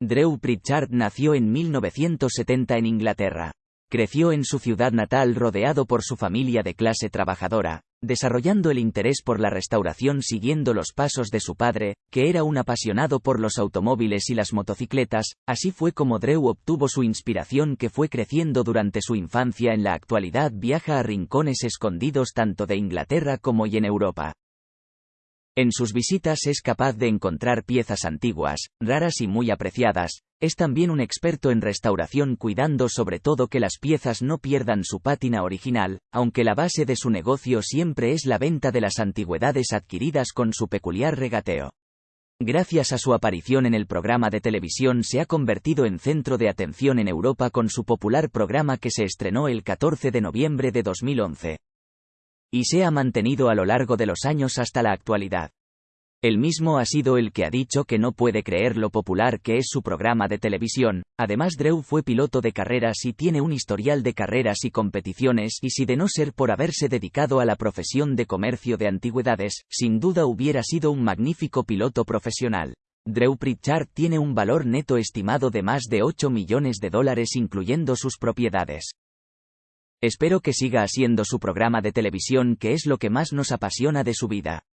Drew Pritchard nació en 1970 en Inglaterra. Creció en su ciudad natal rodeado por su familia de clase trabajadora, desarrollando el interés por la restauración siguiendo los pasos de su padre, que era un apasionado por los automóviles y las motocicletas, así fue como Drew obtuvo su inspiración que fue creciendo durante su infancia en la actualidad viaja a rincones escondidos tanto de Inglaterra como y en Europa. En sus visitas es capaz de encontrar piezas antiguas, raras y muy apreciadas, es también un experto en restauración cuidando sobre todo que las piezas no pierdan su pátina original, aunque la base de su negocio siempre es la venta de las antigüedades adquiridas con su peculiar regateo. Gracias a su aparición en el programa de televisión se ha convertido en centro de atención en Europa con su popular programa que se estrenó el 14 de noviembre de 2011 y se ha mantenido a lo largo de los años hasta la actualidad. El mismo ha sido el que ha dicho que no puede creer lo popular que es su programa de televisión, además Drew fue piloto de carreras y tiene un historial de carreras y competiciones y si de no ser por haberse dedicado a la profesión de comercio de antigüedades, sin duda hubiera sido un magnífico piloto profesional. Drew Pritchard tiene un valor neto estimado de más de 8 millones de dólares incluyendo sus propiedades. Espero que siga haciendo su programa de televisión que es lo que más nos apasiona de su vida.